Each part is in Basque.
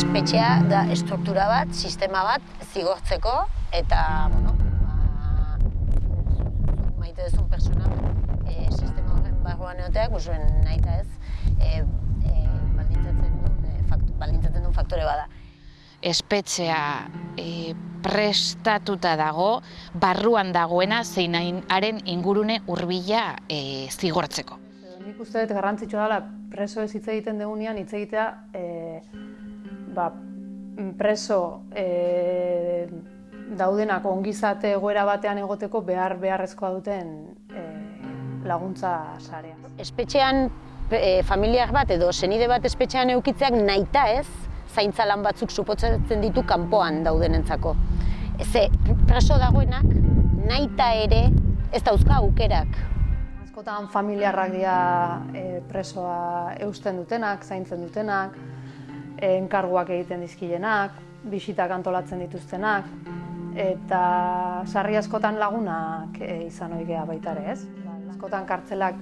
espetxea da estruktura bat, sistema bat, zigortzeko, eta, bueno, ba, maite duzun persona, e, sistema horren barruan egoteak, usuen nahi eta ez, e, e, baldintzatzen duen, e, faktu, baldintzatzen duen faktore bada. espetxea e, prestatuta dago, barruan dagoena zeinaren ingurune hurbila e, zigortzeko. Nik uste dut garrantzitsua dela preso ez hitz egiten degunean hitz egitea e, ba, preso e, daudenak ongizate egoera batean egoteko behar beharrezkoa duten e, laguntza sarea. Espetxean e, familiar bat edo senide bat espetxean eukitzeak nahita ez, zaintza lan batzuk suposatzen ditu kanpoan daudenentzako. Ze preso dagoenak nahita ere ez dauzka aukerak. Askotan familiarrak dira e, presoa eusten dutenak, zaintzen dutenak, enkarguak egiten dizkilenak, bisitak antolatzen dituztenak, eta sarri askotan lagunak e, izan oigea baita ere, ez? Askotan kartzelak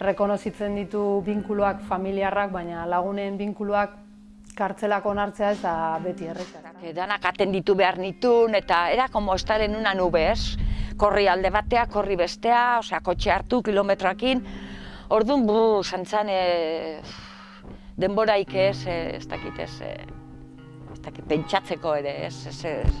rekonozitzen ditu binkuloak familiarrak, baina lagunen binkuluak kartzelak onartzea ez da beti errezak. Danak atenditu behar nitun, eta era como estar en una nube, ez? Korri alde batea, korri bestea, osea, kotxe hartu, kilometroakin. Orduan, bu, santzan, e, denboraik ez, ez dakit ez, ez dakit, pentsatzeko ere, ez, ez, ez,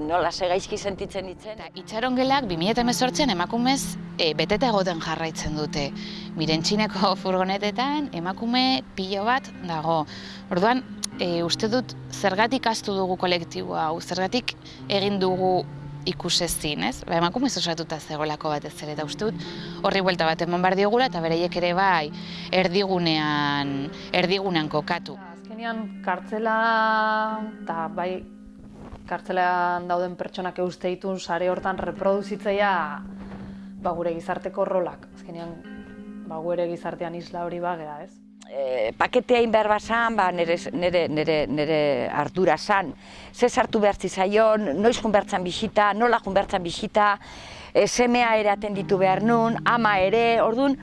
nola ze gaizki sentitzen ditzen. Eta itxarongelak 2018an emakumez e, beteta egoten jarraitzen dute. Mirentxineko furgonetetan emakume pilo bat dago. Orduan, e, uste dut zergatik astu dugu kolektibo hau, zergatik egin dugu ikusezin, ez? Ba, emakumez osatuta zegoelako batez ere, eta uste dut horri buelta bat eman behar diogula, eta bereiek ere bai erdigunean, erdigunean kokatu. Azkenean kartzela eta bai kartzelean dauden pertsonak euste ditun sare hortan reproduzitzea ba, gure gizarteko rolak. Azkenean ba, gure gizartean isla hori bagea, ez? E, paketea egin behar ba, nire, nire, nire, nire ardura zan. Ze sartu behar zizaion, noiz jun behar zan bisita, nola jun behar zan bisita, e, semea ere atenditu behar nun, ama ere, orduan,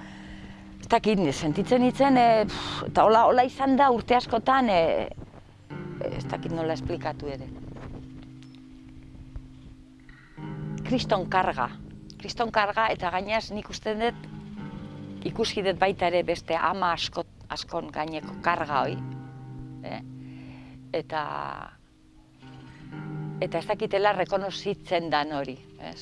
ez dakit, sentitzen nintzen, e, pff, eta hola, hola izan da urte askotan, e, ez dakit nola esplikatu ere. Kriston karga, kriston karga, eta gainaz nik uste dut, ikusi dut baita ere beste ama asko, askon gaineko karga hoi. Eh? Eta, eta ez dakitela rekonozitzen dan hori, ez?